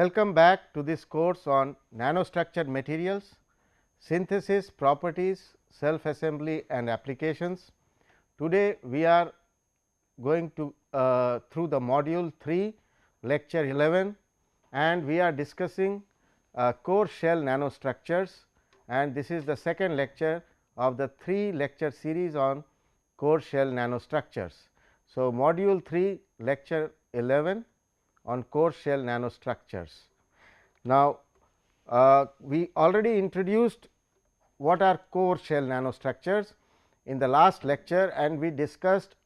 Welcome back to this course on nanostructured materials, synthesis, properties, self assembly and applications. Today, we are going to uh, through the module 3 lecture 11 and we are discussing uh, core shell nanostructures and this is the second lecture of the 3 lecture series on core shell nanostructures. So, module 3 lecture 11 on core shell nanostructures. Now, uh, we already introduced what are core shell nanostructures in the last lecture and we discussed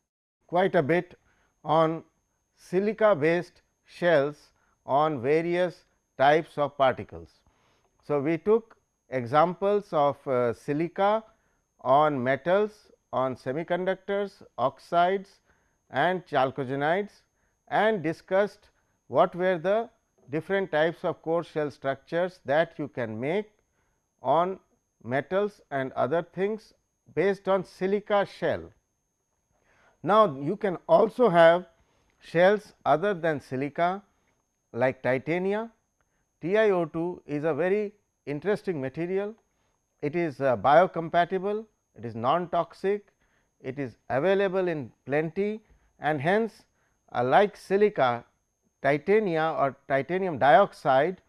quite a bit on silica based shells on various types of particles. So, we took examples of uh, silica on metals, on semiconductors, oxides and chalcogenides and discussed what were the different types of core shell structures that you can make on metals and other things based on silica shell. Now, you can also have shells other than silica like titania. TiO2 is a very interesting material. It is uh, biocompatible, it is non-toxic, it is available in plenty and hence uh, like silica titania or titanium dioxide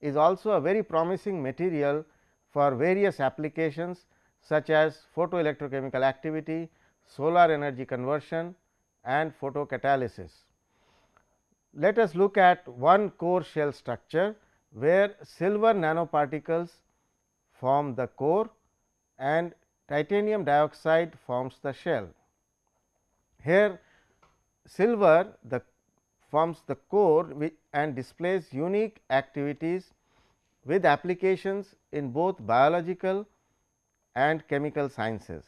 is also a very promising material for various applications such as photoelectrochemical activity, solar energy conversion and photocatalysis. Let us look at one core shell structure where silver nanoparticles form the core and titanium dioxide forms the shell. Here silver the forms the core and displays unique activities with applications in both biological and chemical sciences.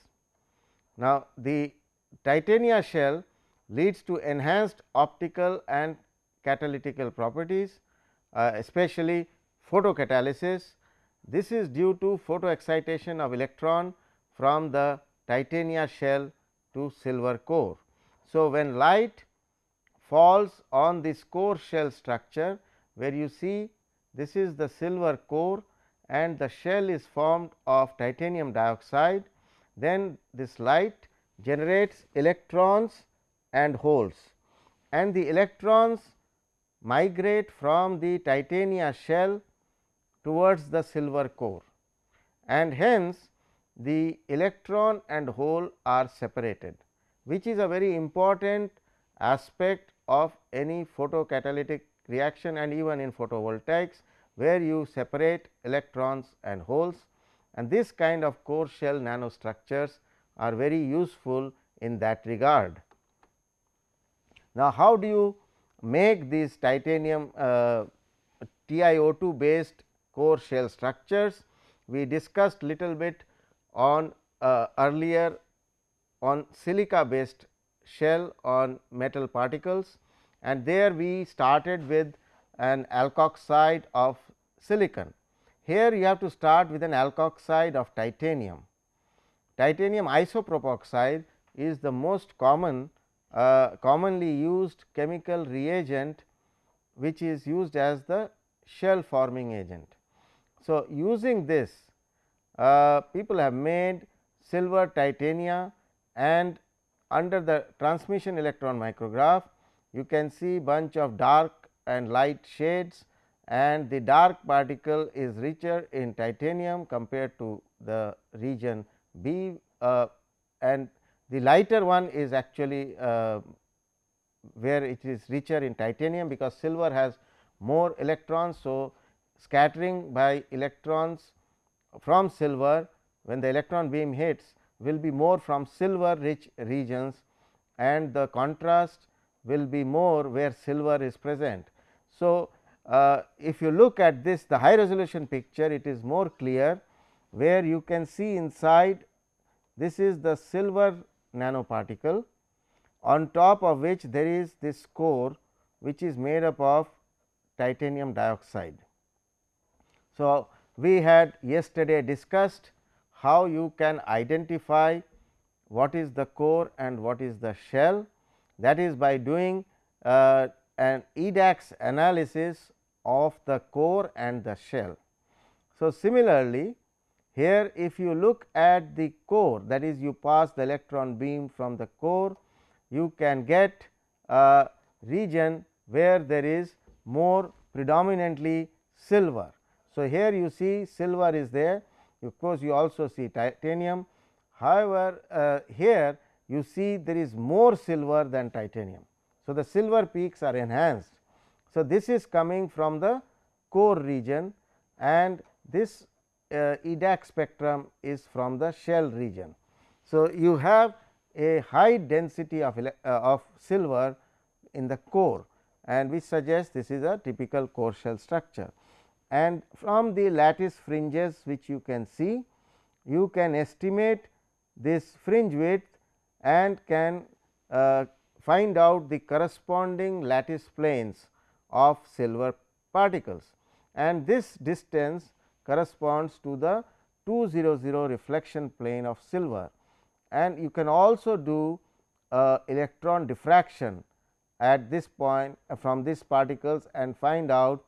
Now, the titania shell leads to enhanced optical and catalytical properties, uh, especially photocatalysis. This is due to photoexcitation of electron from the titania shell to silver core. So, when light falls on this core shell structure where you see this is the silver core and the shell is formed of titanium dioxide, then this light generates electrons and holes and the electrons migrate from the titania shell towards the silver core and hence the electron and hole are separated which is a very important aspect of any photocatalytic reaction and even in photovoltaics where you separate electrons and holes and this kind of core shell nanostructures are very useful in that regard. Now, how do you make these titanium uh, TiO2 based core shell structures? We discussed little bit on uh, earlier on silica based shell on metal particles and there we started with an alkoxide of silicon. Here you have to start with an alkoxide of titanium. Titanium isopropoxide is the most common uh, commonly used chemical reagent which is used as the shell forming agent. So, using this uh, people have made silver titania and under the transmission electron micrograph you can see bunch of dark and light shades and the dark particle is richer in titanium compared to the region B uh, and the lighter one is actually uh, where it is richer in titanium because silver has more electrons. So, scattering by electrons from silver when the electron beam hits will be more from silver rich regions and the contrast will be more where silver is present. So, uh, if you look at this the high resolution picture it is more clear where you can see inside this is the silver nanoparticle on top of which there is this core which is made up of titanium dioxide. So, we had yesterday discussed how you can identify what is the core and what is the shell that is by doing uh, an EDAX analysis of the core and the shell. So, similarly, here if you look at the core that is you pass the electron beam from the core, you can get a region where there is more predominantly silver. So, here you see silver is there of course, you also see titanium. However, uh, here you see there is more silver than titanium. So, the silver peaks are enhanced. So, this is coming from the core region and this uh, EDAX spectrum is from the shell region. So, you have a high density of, uh, of silver in the core and which suggests this is a typical core shell structure. And from the lattice fringes which you can see, you can estimate this fringe width and can uh, find out the corresponding lattice planes of silver particles. And this distance corresponds to the 200 reflection plane of silver. And you can also do uh, electron diffraction at this point uh, from these particles and find out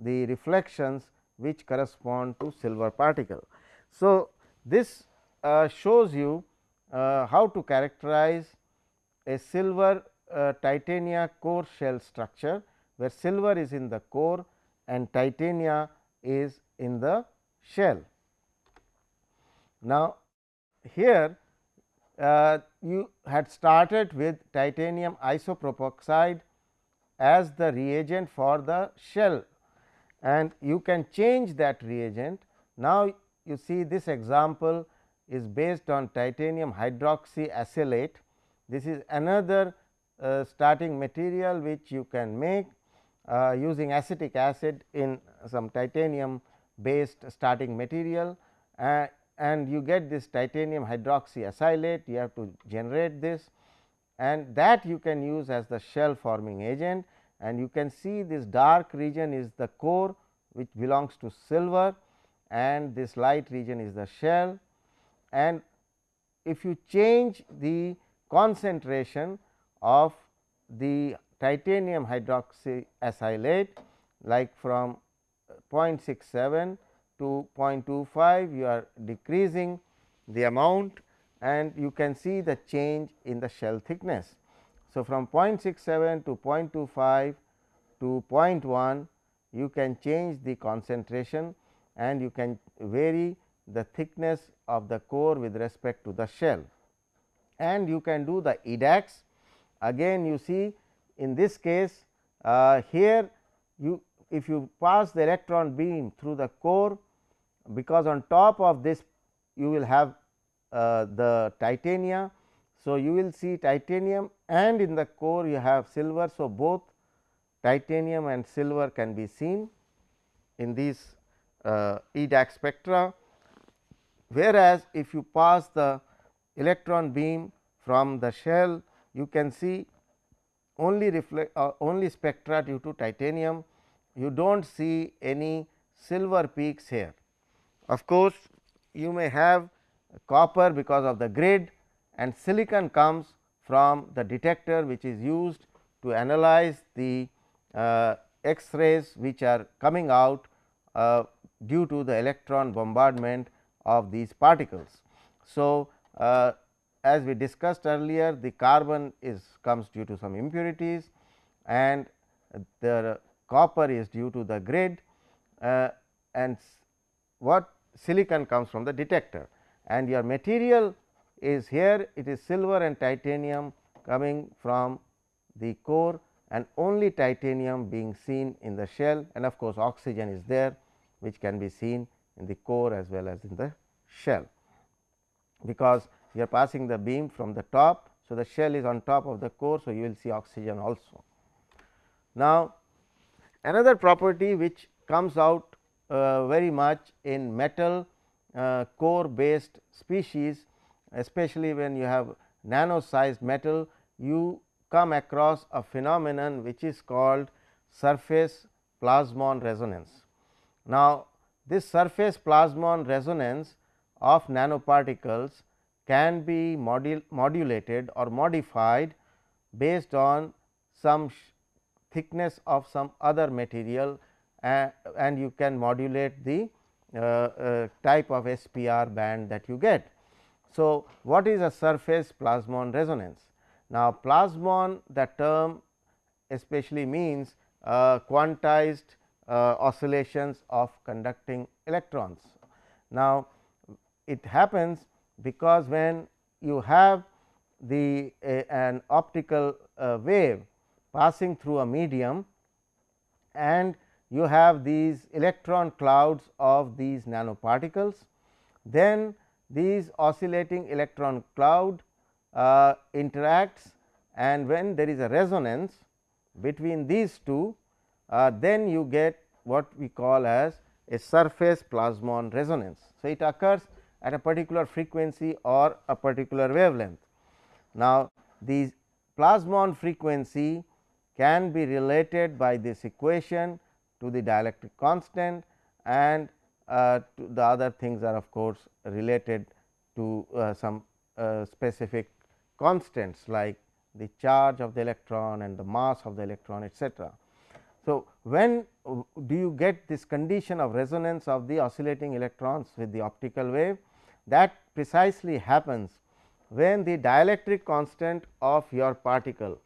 the reflections which correspond to silver particle. So, this uh, shows you uh, how to characterize a silver uh, titania core shell structure, where silver is in the core and titania is in the shell. Now, here uh, you had started with titanium isopropoxide as the reagent for the shell and you can change that reagent. Now, you see this example is based on titanium hydroxy acylate. This is another uh, starting material which you can make uh, using acetic acid in some titanium based starting material uh, and you get this titanium hydroxy acylate you have to generate this and that you can use as the shell forming agent and you can see this dark region is the core which belongs to silver and this light region is the shell and if you change the concentration of the titanium hydroxy acylate like from 0.67 to 0.25 you are decreasing the amount and you can see the change in the shell thickness. So, from 0.67 to 0.25 to 0.1 you can change the concentration and you can vary the thickness of the core with respect to the shell. And you can do the EDAX again you see in this case uh, here you if you pass the electron beam through the core because on top of this you will have uh, the titania. So, you will see titanium and in the core you have silver. So, both titanium and silver can be seen in these uh, EDAX spectra. Whereas, if you pass the electron beam from the shell you can see only reflect uh, only spectra due to titanium you do not see any silver peaks here. Of course, you may have copper because of the grid and silicon comes from the detector which is used to analyze the uh, X rays which are coming out uh, due to the electron bombardment of these particles. So, uh, as we discussed earlier the carbon is comes due to some impurities and the copper is due to the grid uh, and what silicon comes from the detector and your material is here it is silver and titanium coming from the core and only titanium being seen in the shell and of course, oxygen is there which can be seen in the core as well as in the shell, because you are passing the beam from the top. So, the shell is on top of the core. So, you will see oxygen also. Now, another property which comes out uh, very much in metal uh, core based species especially when you have nano sized metal you come across a phenomenon which is called surface plasmon resonance. Now, this surface plasmon resonance of nanoparticles can be modul modulated or modified based on some thickness of some other material uh, and you can modulate the uh, uh, type of SPR band that you get. So, what is a surface plasmon resonance? Now, plasmon the term especially means uh, quantized uh, oscillations of conducting electrons. Now, it happens because when you have the an optical uh, wave passing through a medium and you have these electron clouds of these nanoparticles, then these oscillating electron cloud uh, interacts and when there is a resonance between these two, uh, then you get what we call as a surface plasmon resonance. So, it occurs at a particular frequency or a particular wavelength. Now, these plasmon frequency can be related by this equation to the dielectric constant and the other things are of course, related to uh, some uh, specific constants like the charge of the electron and the mass of the electron etcetera. So, when do you get this condition of resonance of the oscillating electrons with the optical wave that precisely happens when the dielectric constant of your particle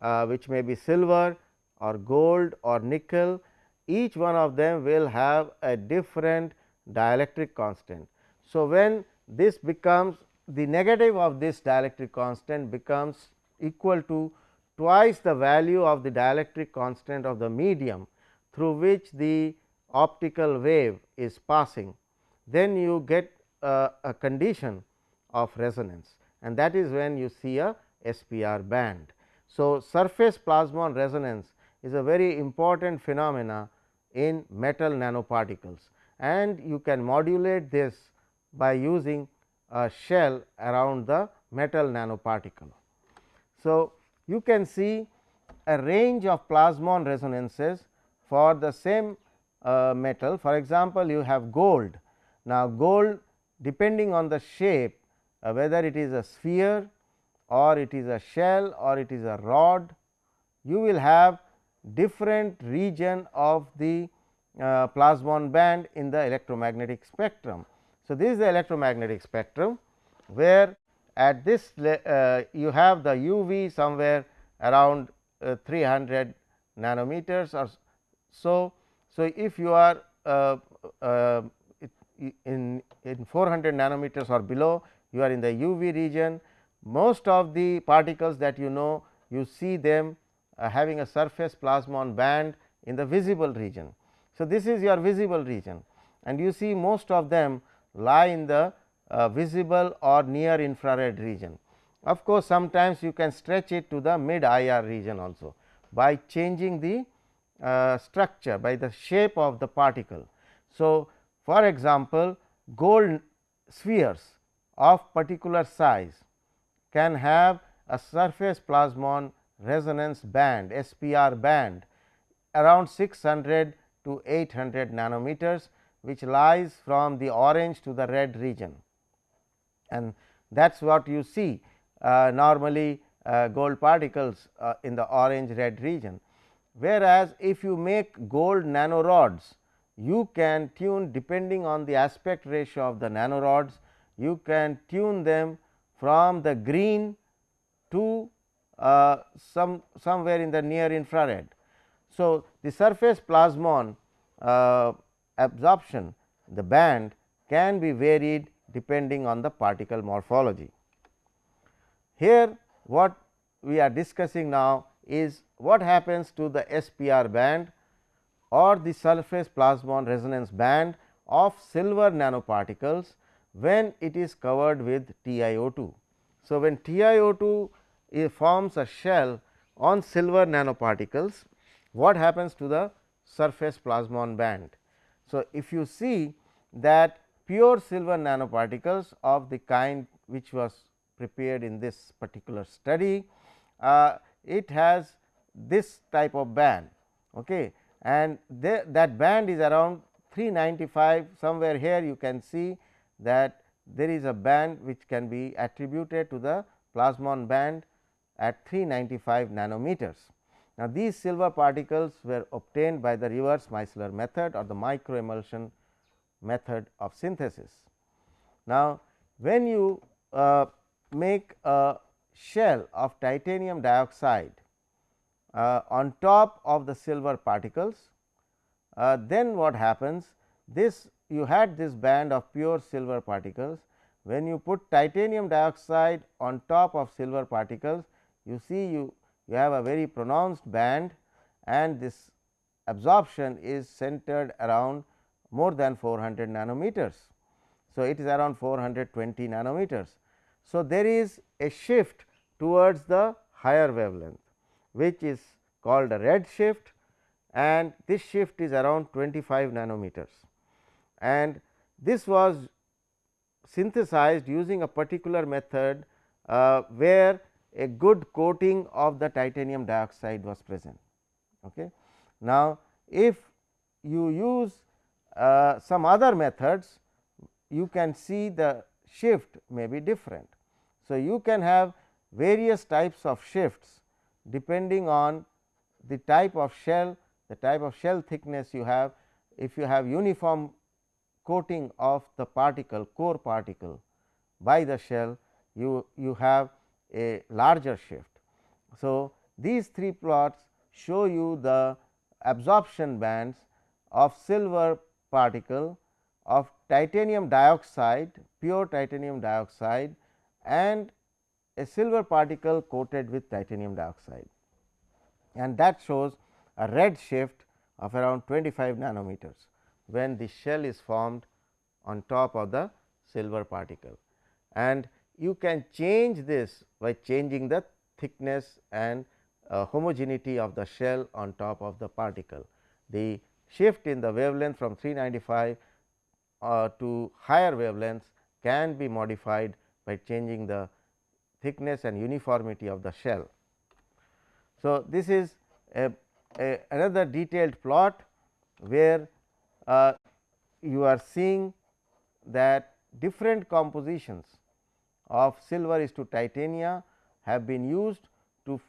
uh, which may be silver or gold or nickel each one of them will have a different dielectric constant. So, when this becomes the negative of this dielectric constant becomes equal to twice the value of the dielectric constant of the medium through which the optical wave is passing, then you get a, condition of resonance and that is when you see a SPR band. So, surface plasmon resonance is a very important phenomena in metal nanoparticles and you can modulate this by using a shell around the metal nanoparticle. So, you can see a range of plasmon resonances for the same uh, metal. For example, you have gold. Now, gold depending on the shape uh, whether it is a sphere or it is a shell or it is a rod, you will have different region of the uh, plasmon band in the electromagnetic spectrum. So, this is the electromagnetic spectrum where at this uh, you have the UV somewhere around uh, 300 nanometers or so. So, if you are uh, uh in, in 400 nanometers or below you are in the UV region most of the particles that you know you see them having a surface plasmon band in the visible region. So, this is your visible region and you see most of them lie in the uh, visible or near infrared region. Of course, sometimes you can stretch it to the mid IR region also by changing the uh, structure by the shape of the particle. So, for example, gold spheres of particular size can have a surface plasmon resonance band SPR band around 600 to 800 nanometers which lies from the orange to the red region and that is what you see uh, normally uh, gold particles uh, in the orange red region. Whereas, if you make gold nanorods you can tune depending on the aspect ratio of the nanorods you can tune them from the green to uh, some somewhere in the near infrared. So, the surface plasmon uh, absorption the band can be varied depending on the particle morphology. Here what we are discussing now is what happens to the SPR band or the surface plasmon resonance band of silver nanoparticles when it is covered with TiO2. So, when TiO2 forms a shell on silver nanoparticles, what happens to the surface plasmon band? So, if you see that pure silver nanoparticles of the kind which was prepared in this particular study, uh, it has this type of band okay. and that band is around 395 somewhere here you can see that there is a band which can be attributed to the plasmon band at 395 nanometers. Now, these silver particles were obtained by the reverse micellar method or the micro emulsion method of synthesis. Now, when you uh, make a shell of titanium dioxide uh, on top of the silver particles, uh, then what happens? This you had this band of pure silver particles. When you put titanium dioxide on top of silver particles, you see you, you have a very pronounced band and this absorption is centered around more than 400 nanometers. So, it is around 420 nanometers. So, there is a shift towards the higher wavelength which is called a red shift and this shift is around 25 nanometers and this was synthesized using a particular method uh, where a good coating of the titanium dioxide was present. Okay. Now, if you use uh, some other methods, you can see the shift may be different. So, you can have various types of shifts depending on the type of shell, the type of shell thickness you have. If you have uniform coating of the particle core particle by the shell, you, you have a larger shift. So, these three plots show you the absorption bands of silver particle of titanium dioxide, pure titanium dioxide and a silver particle coated with titanium dioxide and that shows a red shift of around 25 nanometers when the shell is formed on top of the silver particle. And you can change this by changing the thickness and uh, homogeneity of the shell on top of the particle. The shift in the wavelength from 395 uh, to higher wavelengths can be modified by changing the thickness and uniformity of the shell. So, this is a, a another detailed plot where uh, you are seeing that different compositions of silver is to titania have been used to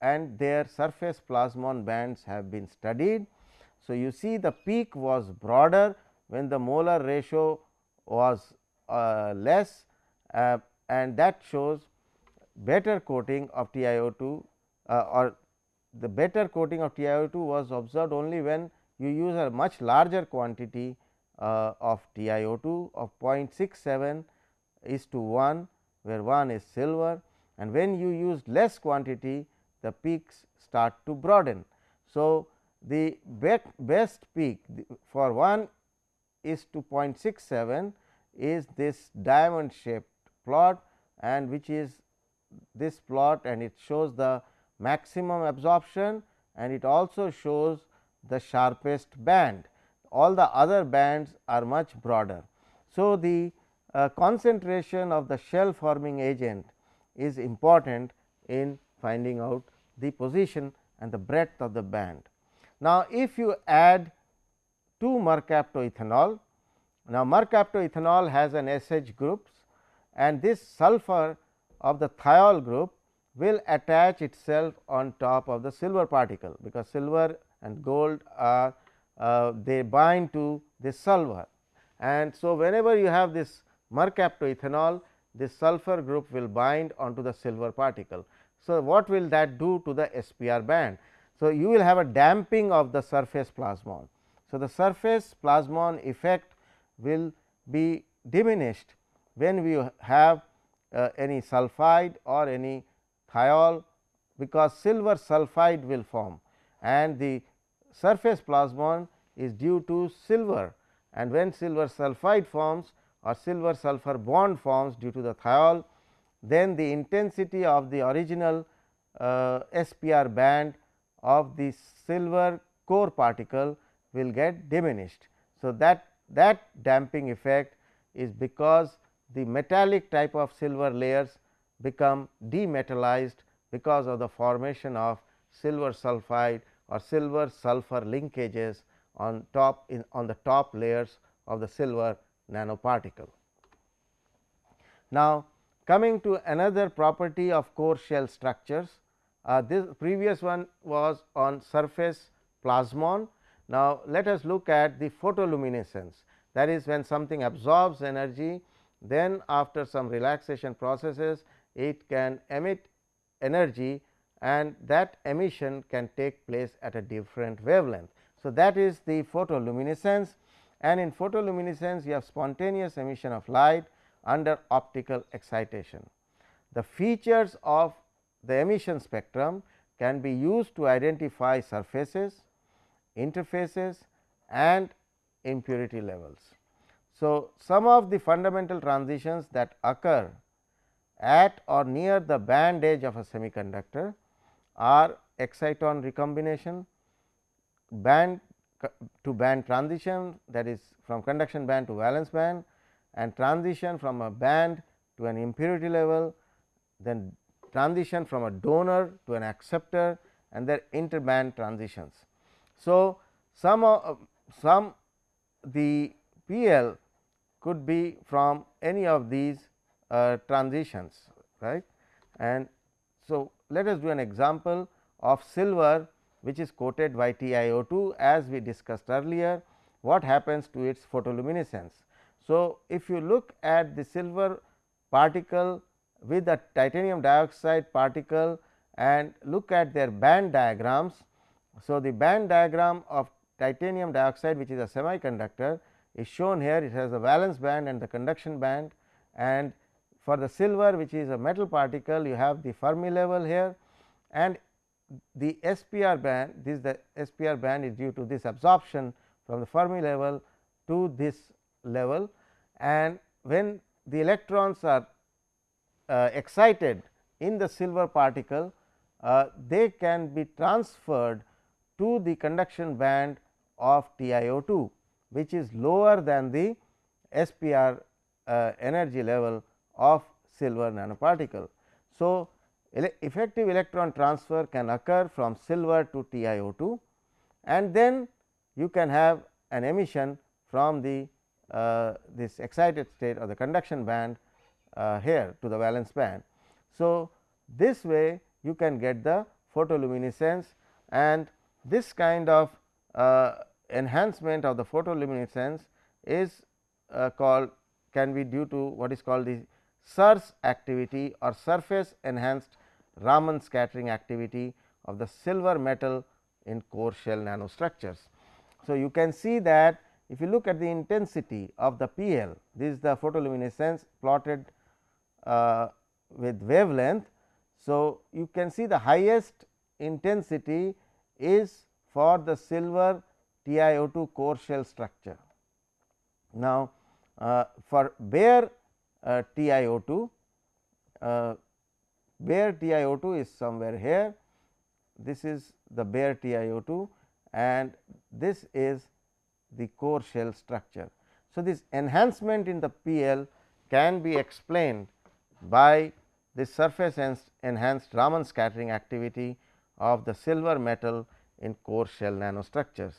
and their surface plasmon bands have been studied. So, you see the peak was broader when the molar ratio was uh, less uh, and that shows better coating of TiO2 uh, or the better coating of TiO2 was observed only when you use a much larger quantity uh, of TiO2 of 0.67 is to 1 where 1 is silver and when you use less quantity the peaks start to broaden. So, the best peak for 1 is to 0.67 is this diamond shaped plot and which is this plot and it shows the maximum absorption and it also shows the sharpest band. All the other bands are much broader. So, the uh, concentration of the shell forming agent is important in finding out the position and the breadth of the band. Now, if you add 2 mercaptoethanol, now mercaptoethanol has an SH groups and this sulfur of the thiol group will attach itself on top of the silver particle, because silver and gold are uh, they bind to this sulfur. And so, whenever you have this mercaptoethanol, this sulfur group will bind onto the silver particle. So, what will that do to the SPR band? So, you will have a damping of the surface plasmon. So, the surface plasmon effect will be diminished when we have uh, any sulphide or any thiol because silver sulphide will form and the surface plasmon is due to silver and when silver sulphide forms or silver sulphur bond forms due to the thiol, then the intensity of the original uh, SPR band of the silver core particle will get diminished. So, that that damping effect is because the metallic type of silver layers become demetallized because of the formation of silver sulphide or silver sulfur linkages on top in on the top layers of the silver nanoparticle. Now, coming to another property of core shell structures Uh, this previous one was on surface plasmon. Now, let us look at the photoluminescence that is when something absorbs energy then after some relaxation processes it can emit energy and that emission can take place at a different wavelength. So, that is the photoluminescence and in photoluminescence you have spontaneous emission of light under optical excitation. The features of the emission spectrum can be used to identify surfaces, interfaces and impurity levels. So, some of the fundamental transitions that occur at or near the band edge of a semiconductor are exciton recombination, band to band transition that is from conduction band to valence band and transition from a band to an impurity level, then transition from a donor to an acceptor and their interband transitions. So, some of some the PL could be from any of these uh, transitions right and so let us do an example of silver which is coated by TiO2 as we discussed earlier what happens to its photoluminescence. So, if you look at the silver particle with the titanium dioxide particle and look at their band diagrams. So, the band diagram of titanium dioxide which is a semiconductor is shown here it has a valence band and the conduction band and for the silver which is a metal particle you have the Fermi level here and the SPR band this the SPR band is due to this absorption from the Fermi level to this level and when the electrons are uh, excited in the silver particle uh, they can be transferred to the conduction band of TiO2 which is lower than the SPR uh, energy level of silver nanoparticle. So, ele effective electron transfer can occur from silver to TiO2 and then you can have an emission from the uh, this excited state or the conduction band uh, here to the valence band. So, this way you can get the photoluminescence and this kind of uh, enhancement of the photoluminescence is uh, called can be due to what is called the SERS activity or surface enhanced Raman scattering activity of the silver metal in core shell nanostructures. So, you can see that if you look at the intensity of the PL, this is the photoluminescence plotted uh, with wavelength. So, you can see the highest intensity is for the silver TiO2 core shell structure. Now, uh, for bare uh, TiO2, uh, bare TiO2 is somewhere here, this is the bare TiO2 and this is the core shell structure. So, this enhancement in the PL can be explained by the surface enhanced Raman scattering activity of the silver metal in core shell nanostructures.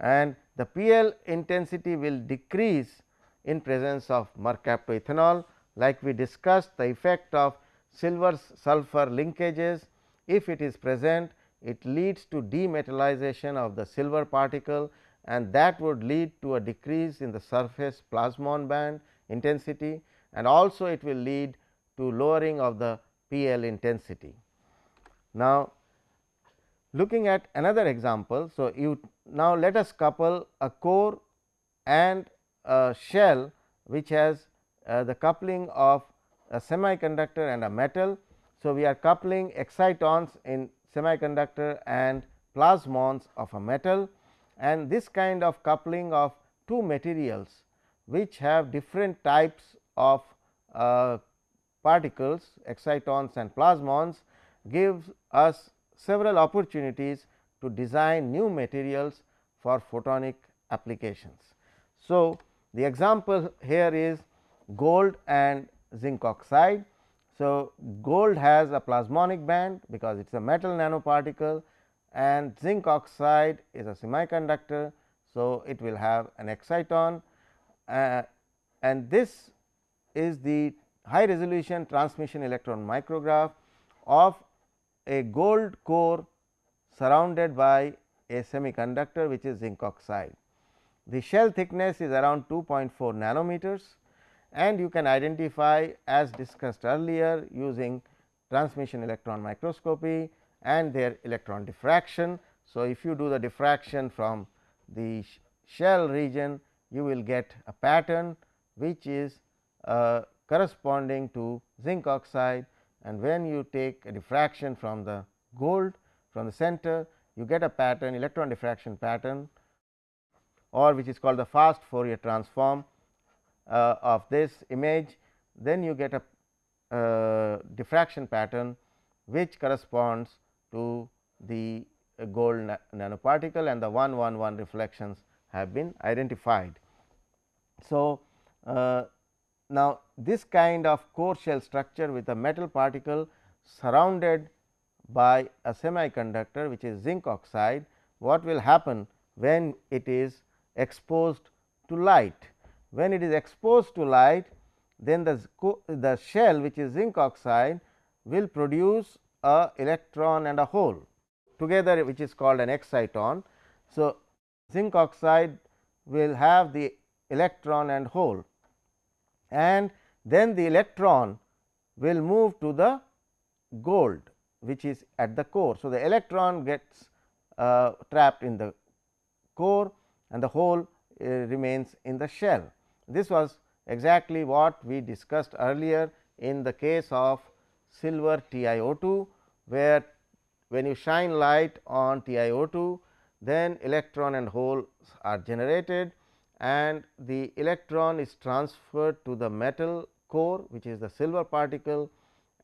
And the PL intensity will decrease in presence of mercaptoethanol. Like we discussed the effect of silver sulfur linkages if it is present it leads to demetallization of the silver particle and that would lead to a decrease in the surface plasmon band intensity and also it will lead to lowering of the PL intensity. Now, looking at another example. So, you now let us couple a core and a shell which has uh, the coupling of a semiconductor and a metal. So, we are coupling excitons in semiconductor and plasmons of a metal and this kind of coupling of two materials which have different types of uh, particles excitons and plasmons gives us several opportunities to design new materials for photonic applications. So, the example here is gold and zinc oxide. So, gold has a plasmonic band because it is a metal nanoparticle and zinc oxide is a semiconductor. So, it will have an exciton uh, and this is the high resolution transmission electron micrograph of a gold core surrounded by a semiconductor which is zinc oxide. The shell thickness is around 2.4 nanometers and you can identify as discussed earlier using transmission electron microscopy and their electron diffraction. So, if you do the diffraction from the shell region you will get a pattern which is uh, corresponding to zinc oxide and when you take a diffraction from the gold from the center you get a pattern electron diffraction pattern or which is called the fast Fourier transform uh, of this image then you get a uh, diffraction pattern which corresponds to the gold na nanoparticle and the 111 reflections have been identified. So, uh, now this kind of core shell structure with a metal particle surrounded by a semiconductor which is zinc oxide, what will happen when it is exposed to light. When it is exposed to light, then the, the shell which is zinc oxide will produce a electron and a hole together which is called an exciton. So, zinc oxide will have the electron and hole and then the electron will move to the gold which is at the core. So, the electron gets uh, trapped in the core and the hole uh, remains in the shell. This was exactly what we discussed earlier in the case of silver TiO2, where when you shine light on TiO2, then electron and holes are generated and the electron is transferred to the metal core which is the silver particle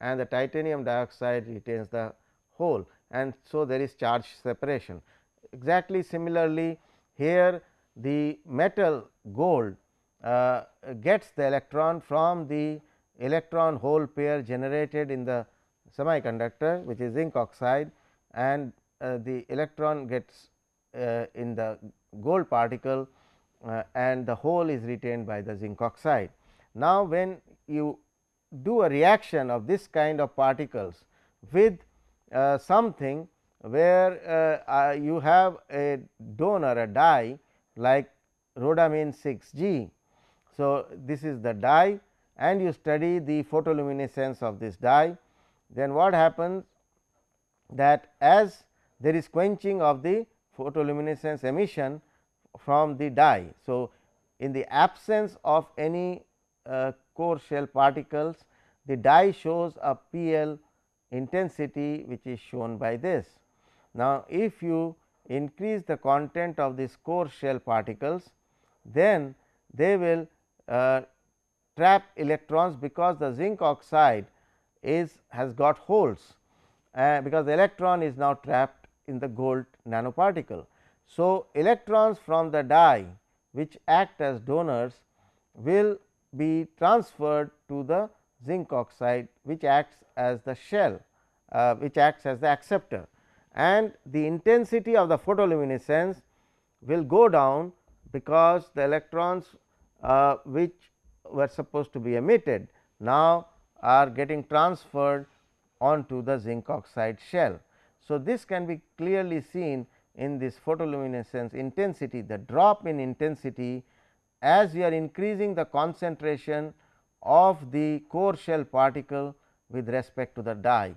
and the titanium dioxide retains the hole and so there is charge separation. Exactly similarly, here the metal gold uh, gets the electron from the electron hole pair generated in the semiconductor which is zinc oxide and uh, the electron gets uh, in the gold particle uh, and the hole is retained by the zinc oxide. Now, when you do a reaction of this kind of particles with uh, something where uh, you have a donor a dye like rhodamine 6 G. So, this is the dye and you study the photoluminescence of this dye then what happens that as there is quenching of the photoluminescence emission from the dye. So, in the absence of any uh, core shell particles, the dye shows a PL intensity which is shown by this. Now, if you increase the content of these core shell particles, then they will uh, trap electrons because the zinc oxide is has got holes uh, because the electron is now trapped in the gold nanoparticle. So, electrons from the dye which act as donors will be transferred to the zinc oxide which acts as the shell uh, which acts as the acceptor and the intensity of the photoluminescence will go down because the electrons uh, which were supposed to be emitted now are getting transferred onto the zinc oxide shell. So, this can be clearly seen in this photoluminescence intensity the drop in intensity as we are increasing the concentration of the core shell particle with respect to the dye.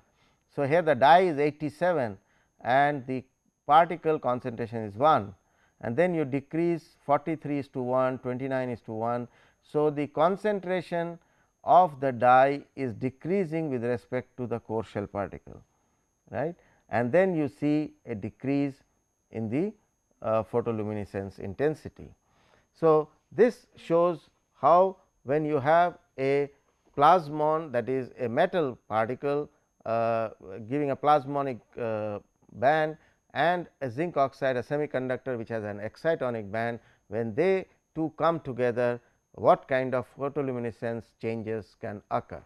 So, here the dye is 87 and the particle concentration is 1 and then you decrease 43 is to 1, 29 is to 1. So, the concentration of the dye is decreasing with respect to the core shell particle right and then you see a decrease in the uh, photoluminescence intensity. So, this shows how when you have a plasmon that is a metal particle uh, giving a plasmonic uh, band and a zinc oxide a semiconductor which has an excitonic band when they two come together what kind of photoluminescence changes can occur.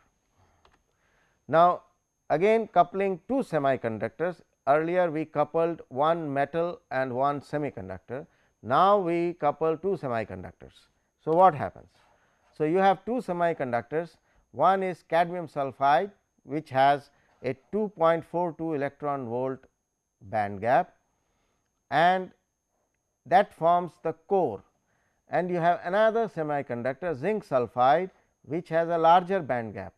Now, again coupling two semiconductors earlier we coupled one metal and one semiconductor. Now, we couple two semiconductors. So, what happens? So, you have two semiconductors one is cadmium sulphide which has a 2.42 electron volt band gap and that forms the core and you have another semiconductor zinc sulphide which has a larger band gap.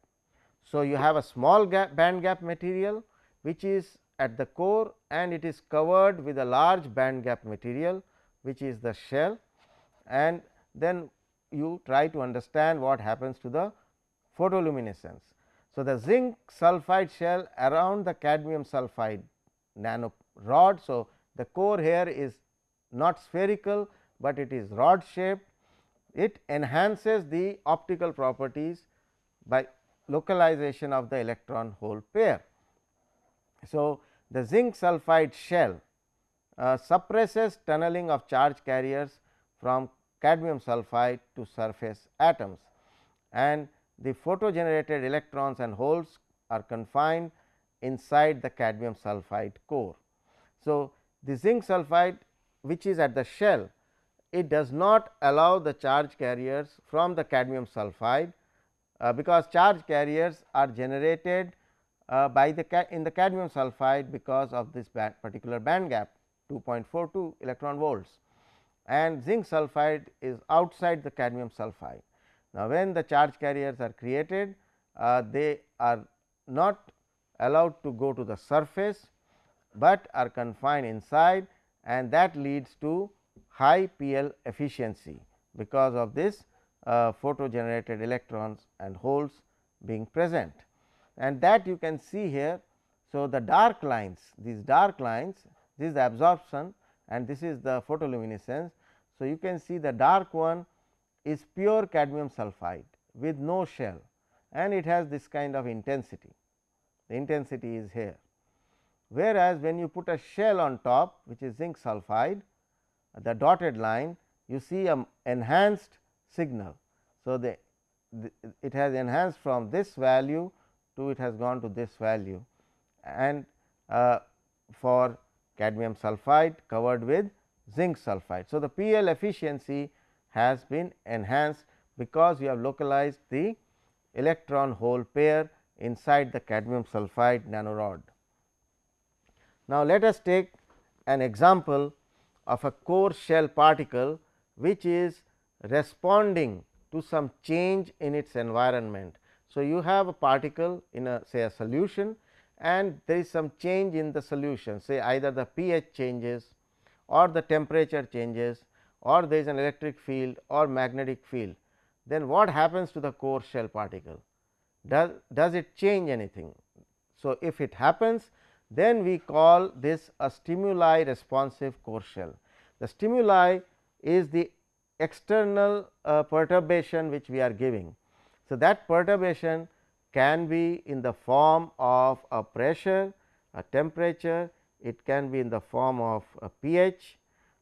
So, you have a small gap band gap material which is at the core and it is covered with a large band gap material which is the shell and then you try to understand what happens to the photoluminescence. So, the zinc sulphide shell around the cadmium sulphide nano rod. So, the core here is not spherical, but it is rod shaped. It enhances the optical properties by localization of the electron hole pair. So, the zinc sulphide shell uh, suppresses tunneling of charge carriers from cadmium sulphide to surface atoms and the photo generated electrons and holes are confined inside the cadmium sulphide core. So, the zinc sulphide which is at the shell it does not allow the charge carriers from the cadmium sulphide, uh, because charge carriers are generated uh, by the in the cadmium sulphide because of this band particular band gap 2.42 electron volts and zinc sulphide is outside the cadmium sulphide. Now, when the charge carriers are created uh, they are not allowed to go to the surface, but are confined inside and that leads to high PL efficiency because of this uh, photo generated electrons and holes being present and that you can see here. So, the dark lines these dark lines this is the absorption and this is the photoluminescence. So, you can see the dark one is pure cadmium sulphide with no shell and it has this kind of intensity the intensity is here. Whereas, when you put a shell on top which is zinc sulphide the dotted line you see a enhanced signal. So, the, the it has enhanced from this value to it has gone to this value and uh, for cadmium sulphide covered with zinc sulphide. So, the PL efficiency has been enhanced because you have localized the electron hole pair inside the cadmium sulphide nanorod. Now, let us take an example of a core shell particle which is responding to some change in its environment. So, you have a particle in a say a solution and there is some change in the solution say either the pH changes or the temperature changes or there is an electric field or magnetic field, then what happens to the core shell particle? Does, does it change anything? So, if it happens then we call this a stimuli responsive core shell. The stimuli is the external uh, perturbation which we are giving. So, that perturbation can be in the form of a pressure, a temperature, it can be in the form of a pH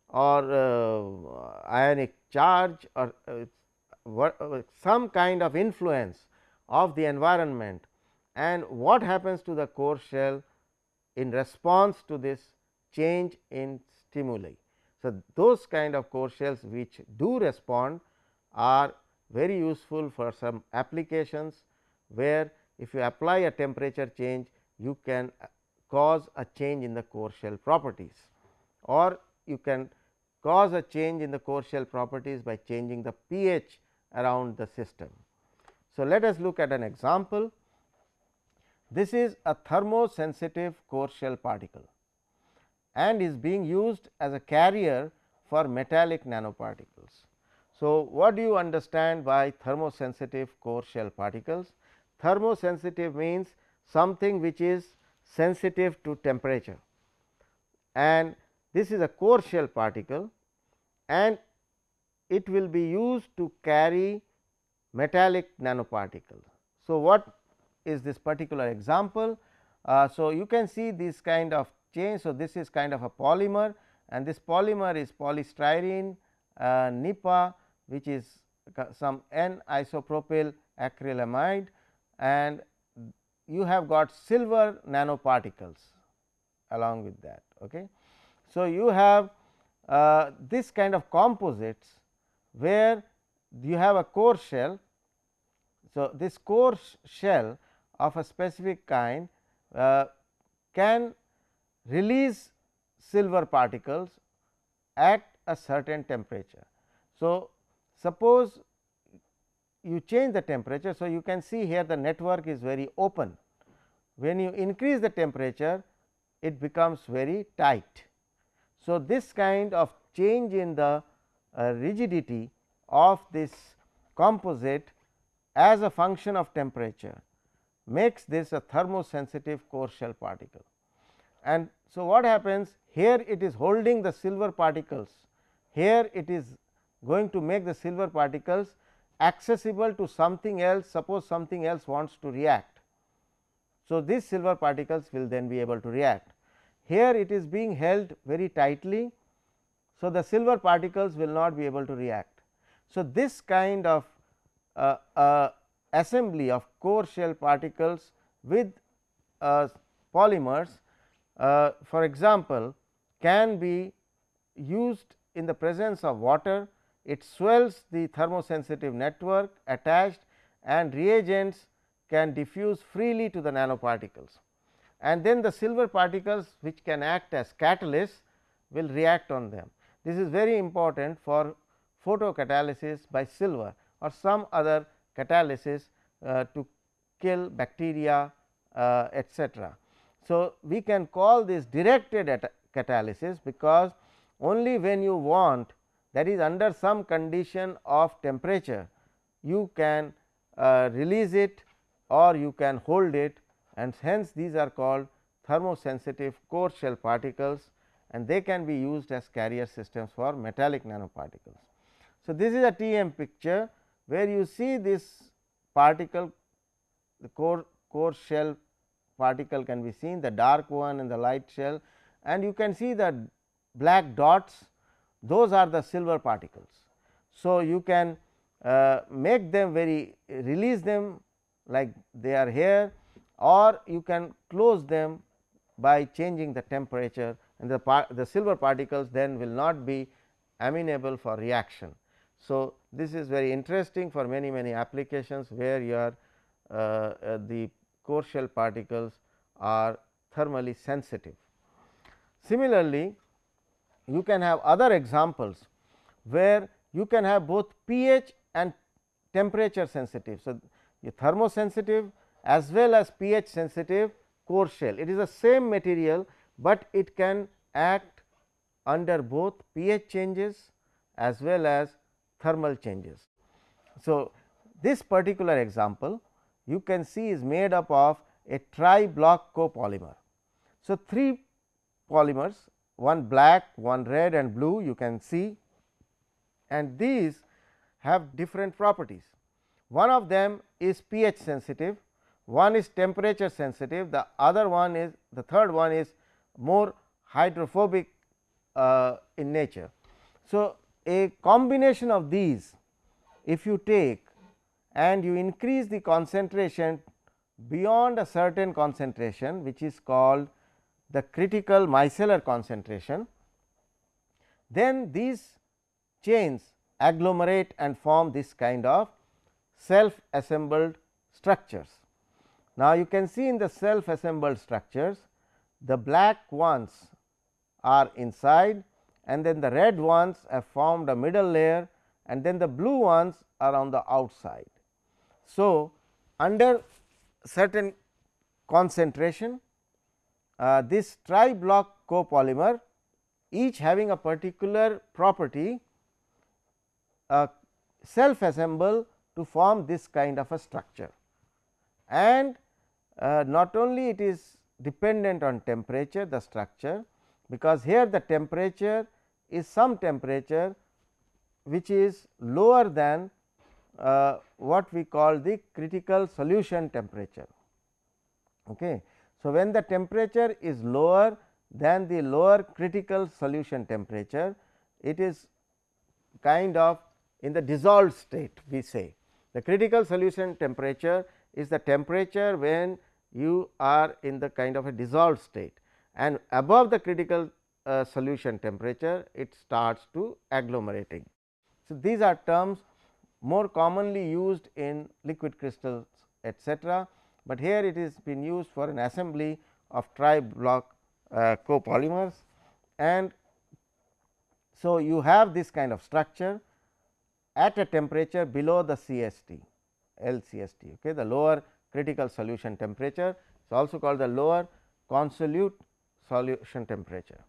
or uh, ionic charge or uh, uh, some kind of influence of the environment and what happens to the core shell in response to this change in stimuli. So, those kind of core shells which do respond are very useful for some applications where if you apply a temperature change you can uh, cause a change in the core shell properties or you can cause a change in the core shell properties by changing the pH around the system. So, let us look at an example. This is a thermosensitive core shell particle and is being used as a carrier for metallic nanoparticles. So, what do you understand by thermosensitive core shell particles? Thermosensitive means something which is sensitive to temperature and this is a core shell particle and it will be used to carry metallic nanoparticle. So, what is this particular example? Uh, so, you can see this kind of change. So, this is kind of a polymer and this polymer is polystyrene uh, NIPA which is some N isopropyl acrylamide and you have got silver nanoparticles along with that. Okay. So, you have uh, this kind of composites where you have a core shell. So, this core shell of a specific kind uh, can release silver particles at a certain temperature. So, suppose you change the temperature. So, you can see here the network is very open. When you increase the temperature, it becomes very tight. So, this kind of change in the uh, rigidity of this composite as a function of temperature makes this a thermosensitive core shell particle. And so, what happens here it is holding the silver particles, here it is going to make the silver particles accessible to something else suppose something else wants to react. So, these silver particles will then be able to react. Here it is being held very tightly. So, the silver particles will not be able to react. So, this kind of uh, uh, assembly of core shell particles with uh, polymers uh, for example, can be used in the presence of water it swells the thermosensitive network attached and reagents can diffuse freely to the nanoparticles. And then the silver particles which can act as catalysts will react on them. This is very important for photocatalysis by silver or some other catalysis uh, to kill bacteria uh, etcetera. So, we can call this directed catalysis because only when you want that is under some condition of temperature you can uh, release it or you can hold it and hence these are called thermosensitive core shell particles and they can be used as carrier systems for metallic nanoparticles. So, this is a picture where you see this particle the core core shell particle can be seen the dark one and the light shell and you can see the black dots those are the silver particles. So, you can uh, make them very release them like they are here or you can close them by changing the temperature and the, the silver particles then will not be amenable for reaction. So, this is very interesting for many many applications where your uh, uh, the core shell particles are thermally sensitive. Similarly, you can have other examples where you can have both pH and temperature sensitive. So, a thermosensitive as well as pH sensitive core shell. It is the same material, but it can act under both pH changes as well as thermal changes. So, this particular example you can see is made up of a tri block copolymer. So, three polymers one black, one red and blue you can see and these have different properties. One of them is pH sensitive, one is temperature sensitive, the other one is the third one is more hydrophobic uh, in nature. So, a combination of these if you take and you increase the concentration beyond a certain concentration which is called the critical micellar concentration, then these chains agglomerate and form this kind of self assembled structures. Now, you can see in the self assembled structures the black ones are inside and then the red ones have formed a middle layer and then the blue ones are on the outside. So, under certain concentration uh, this tri block copolymer each having a particular property uh, self assemble to form this kind of a structure and uh, not only it is dependent on temperature the structure because here the temperature is some temperature which is lower than uh, what we call the critical solution temperature. Okay. So, when the temperature is lower than the lower critical solution temperature, it is kind of in the dissolved state we say. The critical solution temperature is the temperature when you are in the kind of a dissolved state and above the critical uh, solution temperature it starts to agglomerating. So, these are terms more commonly used in liquid crystals etcetera but here it is been used for an assembly of tri block uh, copolymers and so you have this kind of structure at a temperature below the CST LCST okay the lower critical solution temperature is also called the lower consolute solution temperature.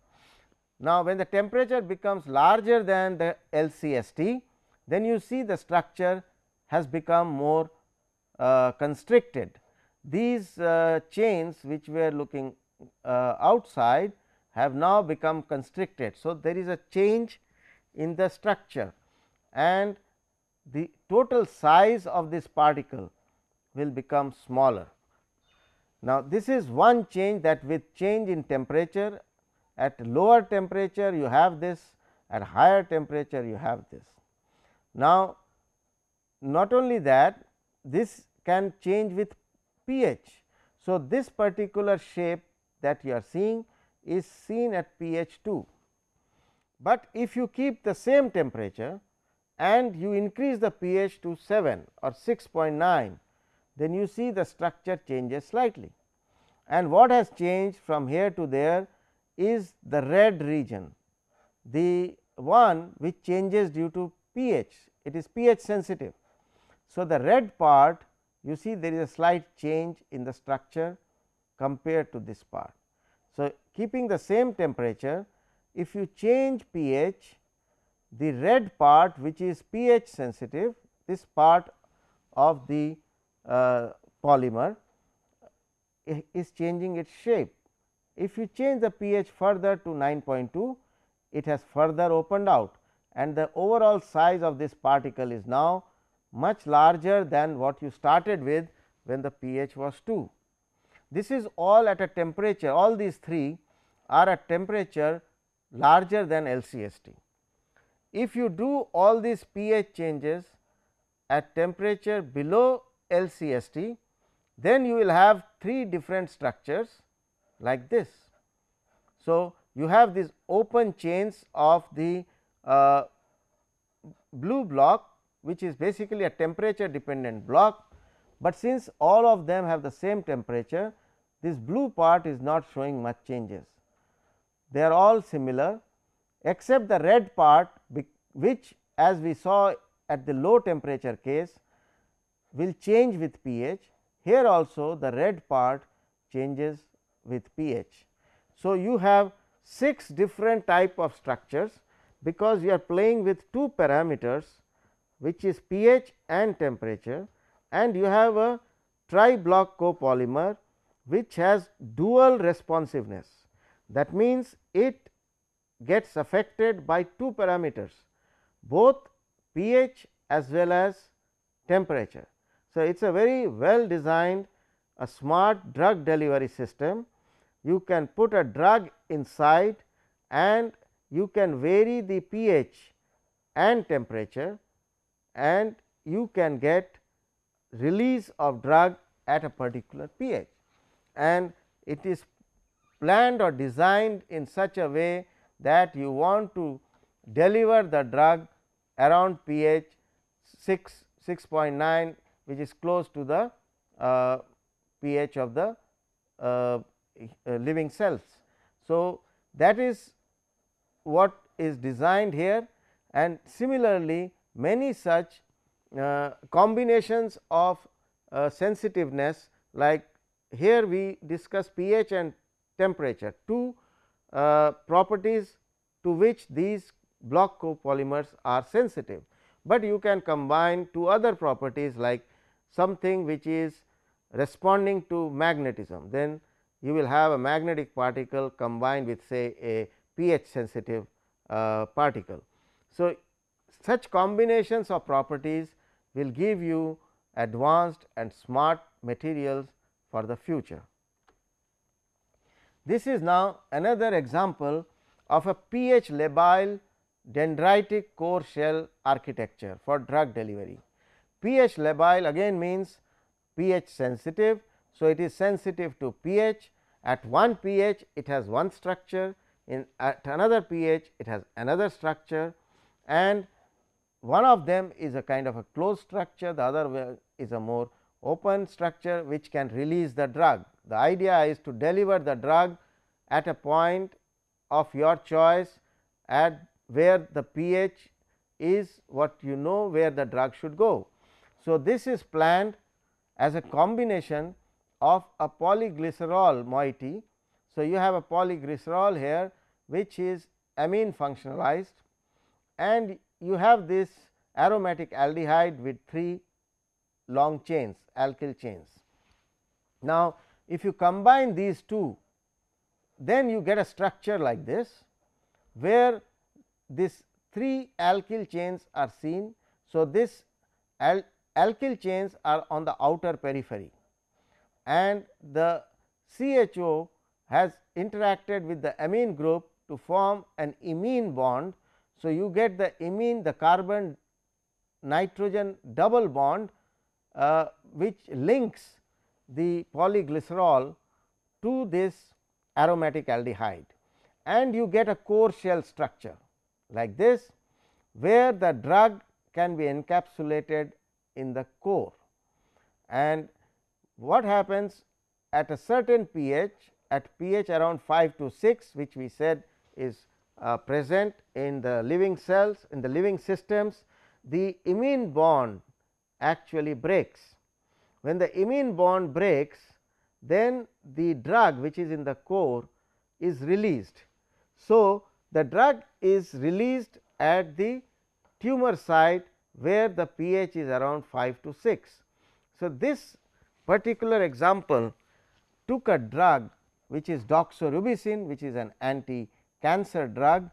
Now, when the temperature becomes larger than the LCST then you see the structure has become more uh, constricted. These uh, chains which we are looking uh, outside have now become constricted. So, there is a change in the structure and the total size of this particle will become smaller. Now, this is one change that with change in temperature at lower temperature you have this at higher temperature you have this. Now, not only that this can change with pH. So, this particular shape that you are seeing is seen at pH 2, but if you keep the same temperature and you increase the pH to 7 or 6.9, then you see the structure changes slightly. And what has changed from here to there is the red region, the one which changes due to pH, it is pH sensitive. So, the red part you see there is a slight change in the structure compared to this part. So, keeping the same temperature if you change pH the red part which is pH sensitive this part of the Uh, polymer is changing its shape. If you change the pH further to 9.2 it has further opened out and the overall size of this particle is now much larger than what you started with when the pH was 2. This is all at a temperature all these three are at temperature larger than LCST. If you do all these pH changes at temperature below LCST, then you will have three different structures like this. So, you have these open chains of the uh, blue block which is basically a temperature dependent block, but since all of them have the same temperature this blue part is not showing much changes. They are all similar except the red part which as we saw at the low temperature case will change with pH. Here also the red part changes with pH. So, you have 6 different type of structures because you are playing with two parameters which is pH and temperature and you have a tri block copolymer which has dual responsiveness. That means, it gets affected by two parameters both pH as well as temperature. So, it is a very well designed a smart drug delivery system. You can put a drug inside and you can vary the pH and temperature and you can get release of drug at a particular pH and it is planned or designed in such a way that you want to deliver the drug around pH 6 6.9 which is close to the uh, pH of the uh, uh, living cells. So, that is what is designed here and similarly many such uh, combinations of uh, sensitiveness like here we discuss pH and temperature two uh, properties to which these block copolymers are sensitive, but you can combine two other properties like something which is responding to magnetism then you will have a magnetic particle combined with say a pH sensitive uh, particle. So, such combinations of properties will give you advanced and smart materials for the future. This is now another example of a pH labile dendritic core shell architecture for drug delivery. pH labile again means pH sensitive. So, it is sensitive to pH at one pH it has one structure in at another pH it has another structure and one of them is a kind of a closed structure the other is a more open structure which can release the drug. The idea is to deliver the drug at a point of your choice at where the pH is what you know where the drug should go. So, this is planned as a combination of a polyglycerol moiety. So, you have a polyglycerol here which is amine functionalized and you have this aromatic aldehyde with 3 long chains alkyl chains. Now, if you combine these two then you get a structure like this where this 3 alkyl chains are seen. So, this al alkyl chains are on the outer periphery and the CHO has interacted with the amine group to form an imine bond. So, you get the imine the carbon nitrogen double bond uh, which links the polyglycerol to this aromatic aldehyde and you get a core shell structure like this where the drug can be encapsulated in the core. And what happens at a certain pH at pH around 5 to 6 which we said is uh, present in the living cells in the living systems the imine bond actually breaks. When the imine bond breaks then the drug which is in the core is released. So, the drug is released at the tumor site where the pH is around 5 to 6. So, this particular example took a drug which is doxorubicin which is an anti cancer drug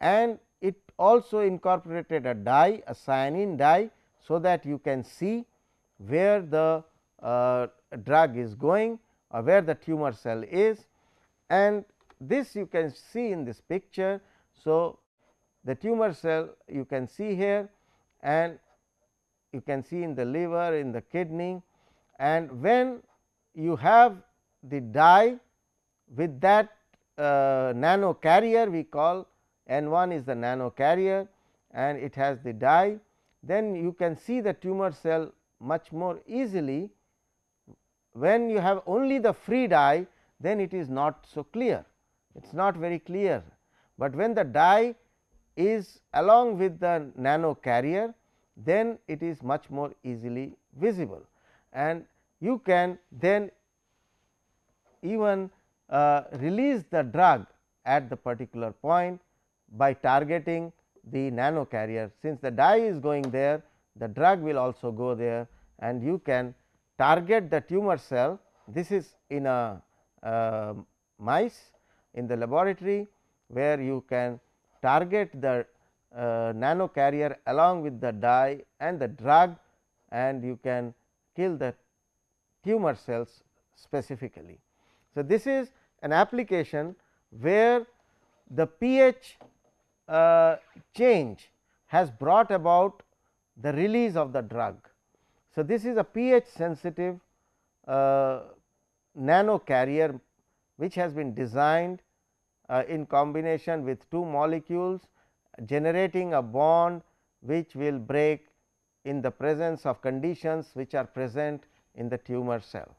and it also incorporated a dye a cyanine dye. So, that you can see where the uh, drug is going or where the tumor cell is and this you can see in this picture. So, the tumor cell you can see here and you can see in the liver in the kidney. And when you have the dye with that uh, nano carrier we call N 1 is the nano carrier and it has the dye then you can see the tumor cell much more easily. When you have only the free dye then it is not so clear. It is not very clear, but when the dye is along with the nano carrier then it is much more easily visible and you can then even uh, release the drug at the particular point by targeting the nano carrier. Since the dye is going there the drug will also go there and you can target the tumor cell. This is in a uh, mice in the laboratory where you can target the uh, nano carrier along with the dye and the drug and you can kill the tumor cells specifically. So, this is an application where the pH uh, change has brought about the release of the drug. So, this is a pH sensitive uh, nano carrier which has been designed in combination with two molecules generating a bond which will break in the presence of conditions which are present in the tumor cell.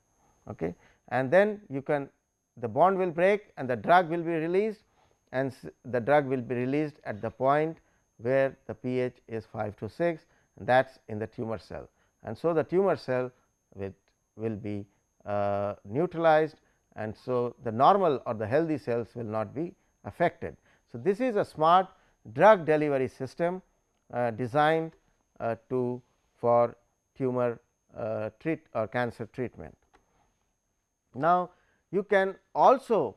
Okay. And then you can the bond will break and the drug will be released and the drug will be released at the point where the pH is 5 to 6 that is in the tumor cell. And so, the tumor cell will, will be uh, neutralized and so the normal or the healthy cells will not be affected. So, this is a smart drug delivery system uh, designed uh, to for tumor uh, treat or cancer treatment. Now, you can also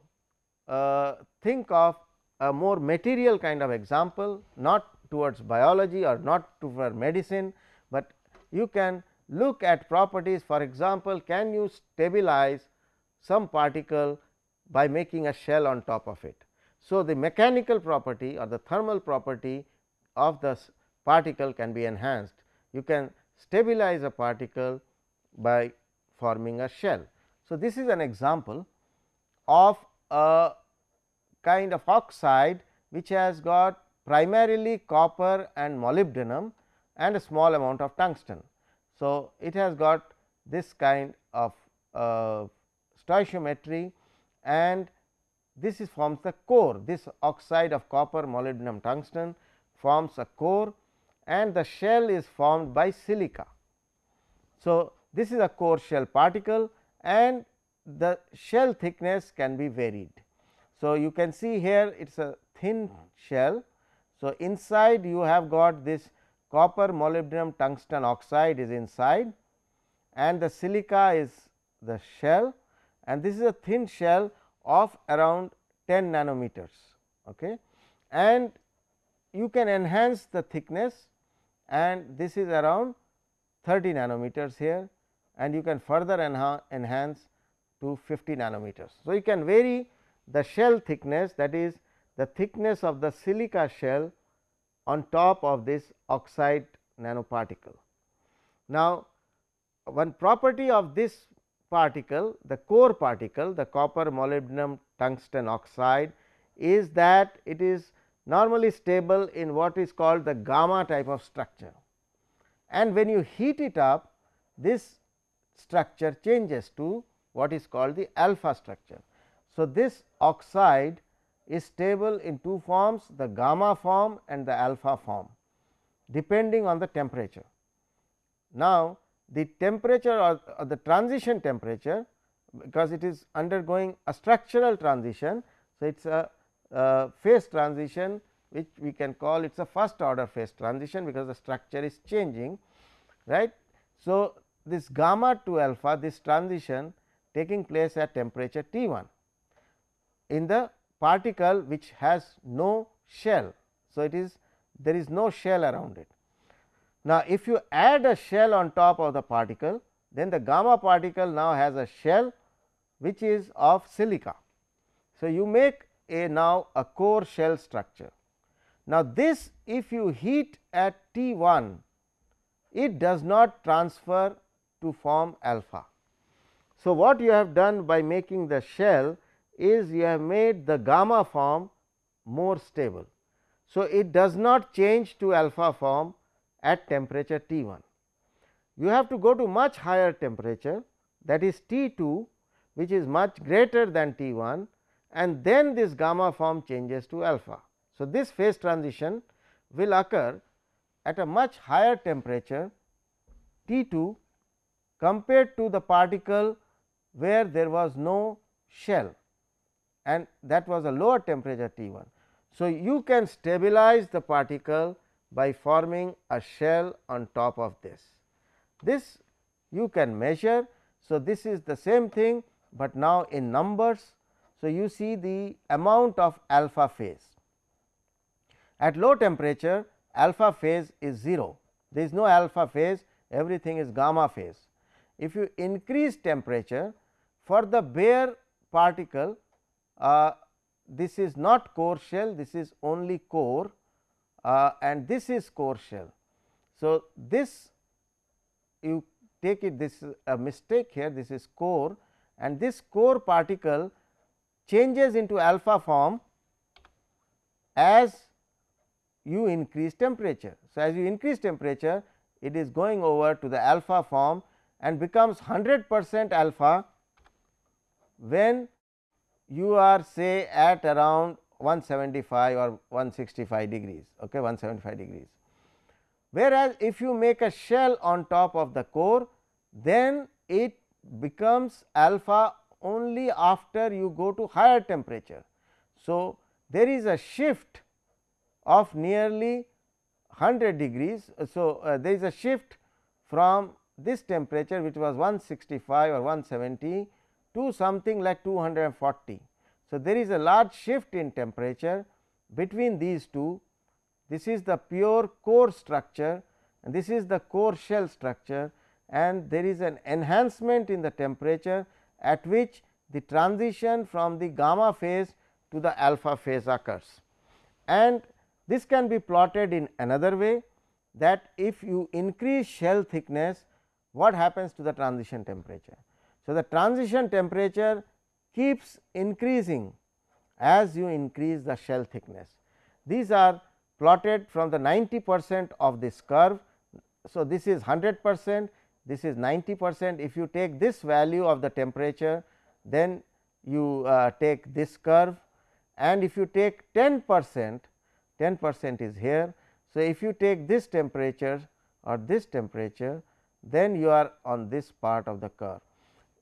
uh, think of a more material kind of example not towards biology or not toward medicine, but you can look at properties for example, can you stabilize some particle by making a shell on top of it. So, the mechanical property or the thermal property of the particle can be enhanced. You can stabilize a particle by forming a shell. So, this is an example of a kind of oxide which has got primarily copper and molybdenum and a small amount of tungsten. So, it has got this kind of uh, stoichiometry and this is forms the core this oxide of copper molybdenum tungsten forms a core and the shell is formed by silica. So, this is a core shell particle and the shell thickness can be varied. So, you can see here it is a thin shell. So, inside you have got this copper molybdenum tungsten oxide is inside and the silica is the shell and this is a thin shell of around 10 nanometers. Okay. And you can enhance the thickness and this is around 30 nanometers here and you can further enhance to 50 nanometers. So, you can vary the shell thickness that is the thickness of the silica shell on top of this oxide nanoparticle. Now, one property of this particle the core particle the copper molybdenum tungsten oxide is that it is normally stable in what is called the gamma type of structure. And when you heat it up this structure changes to what is called the alpha structure. So, this oxide is stable in two forms the gamma form and the alpha form depending on the temperature. Now, the temperature or, or the transition temperature because it is undergoing a structural transition. So, it is a phase transition which we can call it is a first order phase transition because the structure is changing right. So, this gamma to alpha this transition taking place at temperature T 1 in the particle which has no shell. So, it is there is no shell around it. Now, if you add a shell on top of the particle then the gamma particle now has a shell which is of silica. So, you make a now a core shell structure. Now, this if you heat at T 1 it does not transfer to form alpha. So, what you have done by making the shell is you have made the gamma form more stable. So, it does not change to alpha form at temperature T 1. You have to go to much higher temperature that is T 2 which is much greater than T 1 and then this gamma form changes to alpha. So, this phase transition will occur at a much higher temperature T 2 compared to the particle where there was no shell and that was a lower temperature T 1. So, you can stabilize the particle by forming a shell on top of this. This you can measure. So, this is the same thing, but now in numbers. So, you see the amount of alpha phase. At low temperature alpha phase is 0, there is no alpha phase everything is gamma phase. If you increase temperature for the bare particle uh, this is not core shell this is only core uh, and this is core shell. So, this you take it this is a mistake here this is core and this core particle changes into alpha form as you increase temperature. So, as you increase temperature it is going over to the alpha form and becomes 100 percent alpha when you are say at around 175 or 165 degrees okay 175 degrees. Whereas if you make a shell on top of the core then it becomes alpha only after you go to higher temperature. So there is a shift of nearly 100 degrees. So uh, there is a shift from this temperature which was 165 or 170 to something like 240. So, there is a large shift in temperature between these two. This is the pure core structure and this is the core shell structure and there is an enhancement in the temperature at which the transition from the gamma phase to the alpha phase occurs. And this can be plotted in another way that if you increase shell thickness what happens to the transition temperature. So, the transition temperature keeps increasing as you increase the shell thickness. These are plotted from the 90 percent of this curve. So, this is 100 percent, this is 90 percent. If you take this value of the temperature, then you uh, take this curve and if you take 10 percent, 10 percent is here. So, if you take this temperature or this temperature, then you are on this part of the curve.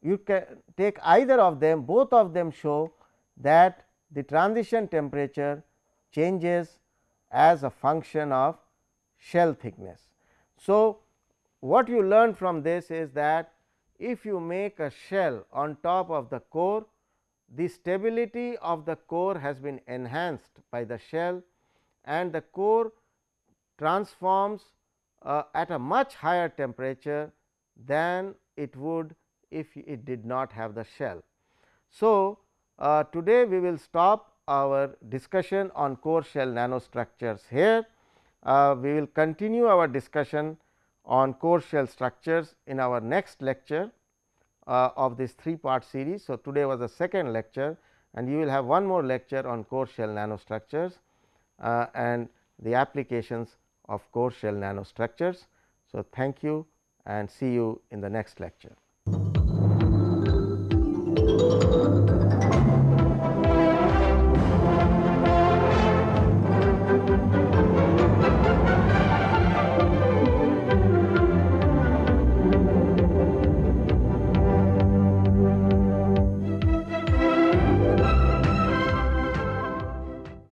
You can take either of them, both of them show that the transition temperature changes as a function of shell thickness. So, what you learn from this is that if you make a shell on top of the core, the stability of the core has been enhanced by the shell and the core transforms uh, at a much higher temperature than it would if it did not have the shell. So, uh, today we will stop our discussion on core shell nanostructures here. Uh, we will continue our discussion on core shell structures in our next lecture uh, of this three part series. So, today was the second lecture and you will have one more lecture on core shell nanostructures uh, and the applications of core shell nanostructures. So, thank you and see you in the next lecture.